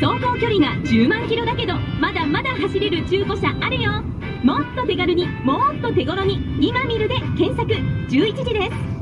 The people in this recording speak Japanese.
走行距離が10万キロだけどまだまだ走れる中古車あるよ。もっと手軽にもっと手頃に今見るで検索。11時です。